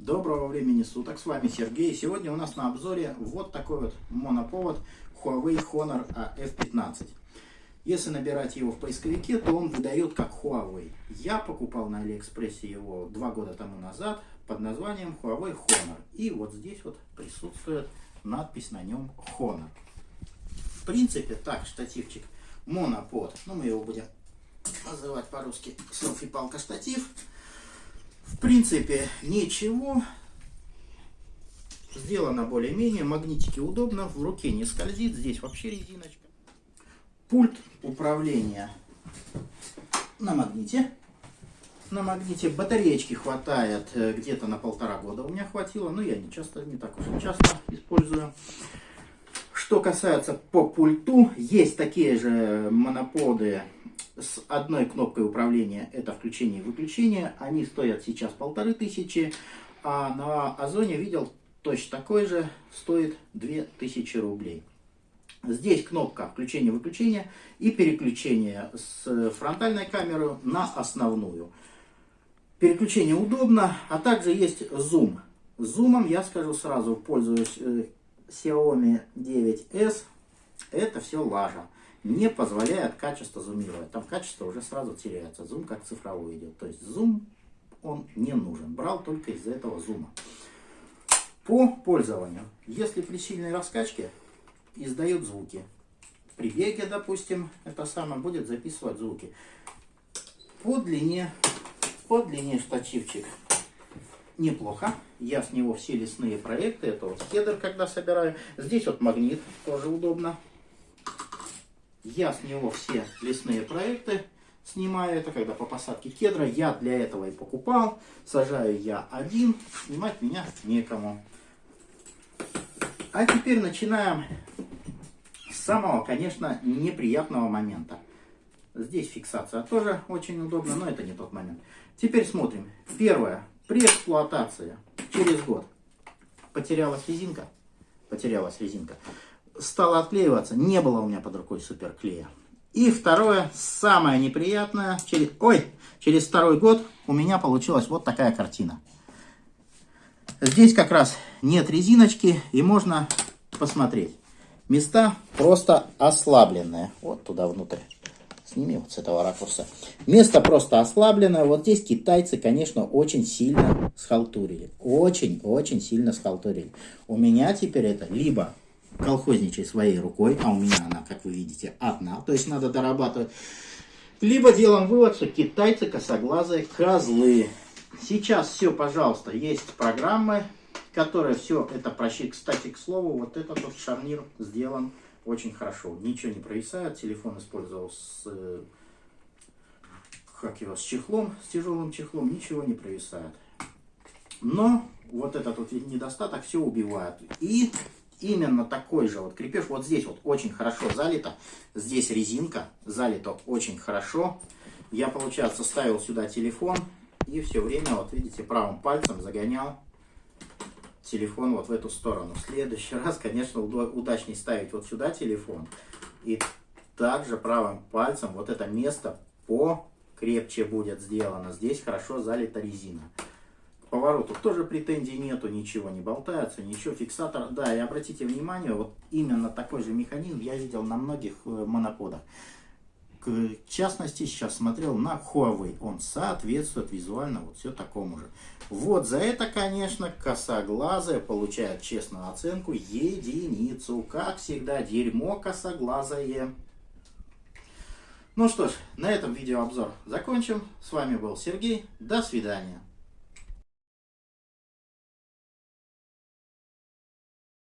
Доброго времени суток, с вами Сергей. Сегодня у нас на обзоре вот такой вот моноповод Huawei Honor F15. Если набирать его в поисковике, то он выдает как Huawei. Я покупал на Алиэкспрессе его два года тому назад под названием Huawei Honor. И вот здесь вот присутствует надпись на нем Honor. В принципе, так, штативчик монопод. Ну, мы его будем называть по-русски селфи-палка штатив. В принципе, ничего. Сделано более-менее. Магнитики удобно. В руке не скользит. Здесь вообще резиночка. Пульт управления на магните. На магните батареечки хватает э, где-то на полтора года. У меня хватило. Но я не часто, не так уж часто использую. Что касается по пульту, есть такие же моноподы с одной кнопкой управления, это включение и выключение. Они стоят сейчас полторы тысячи, а на Озоне видел точно такой же, стоит две тысячи рублей. Здесь кнопка включения-выключения и переключение с фронтальной камеры на основную. Переключение удобно, а также есть зум. Зумом я скажу сразу, пользуюсь э, Xiaomi 9s. Это все лажа не позволяет качество зумировать. Там качество уже сразу теряется. Зум как цифровой идет. То есть зум он не нужен. Брал только из-за этого зума. По пользованию. Если при сильной раскачке издает звуки. При беге, допустим, это самое будет записывать звуки. По длине, по длине штативчик неплохо. Я с него все лесные проекты. Это вот хедер, когда собираю. Здесь вот магнит, тоже удобно. Я с него все лесные проекты снимаю. Это когда по посадке кедра. Я для этого и покупал. Сажаю я один. Снимать меня некому. А теперь начинаем с самого, конечно, неприятного момента. Здесь фиксация тоже очень удобно, но это не тот момент. Теперь смотрим. Первое. При эксплуатации через год потерялась резинка. Потерялась резинка стала отклеиваться. Не было у меня под рукой суперклея. И второе, самое неприятное, через, ой, через второй год у меня получилась вот такая картина. Здесь как раз нет резиночки и можно посмотреть. Места просто ослабленные. Вот туда внутрь. Сними вот с этого ракурса. Место просто ослабленное. Вот здесь китайцы, конечно, очень сильно схалтурили. Очень-очень сильно схалтурили. У меня теперь это либо колхозничай своей рукой, а у меня она, как вы видите, одна, то есть надо дорабатывать. Либо делаем вывод, что китайцы косоглазые козлы. Сейчас все, пожалуйста, есть программы, которые все это просчитывают. Кстати, к слову, вот этот вот шарнир сделан очень хорошо. Ничего не провисает. Телефон использовал с, э, как его, с чехлом, с тяжелым чехлом. Ничего не провисает. Но вот этот вот недостаток все убивает. И именно такой же вот крепеж. Вот здесь вот очень хорошо залито. Здесь резинка залито очень хорошо. Я, получается, ставил сюда телефон и все время, вот видите, правым пальцем загонял телефон вот в эту сторону. В следующий раз, конечно, удачнее ставить вот сюда телефон. И также правым пальцем вот это место покрепче будет сделано. Здесь хорошо залита резина поворотов тоже претензий нету, ничего не болтается, ничего, фиксатор, да, и обратите внимание, вот именно такой же механизм я видел на многих э, моноподах. К частности, сейчас смотрел на Huawei, он соответствует визуально вот все такому же. Вот за это, конечно, косоглазая получает честную оценку единицу. Как всегда, дерьмо косоглазое. Ну что ж, на этом видеообзор закончим. С вами был Сергей. До свидания.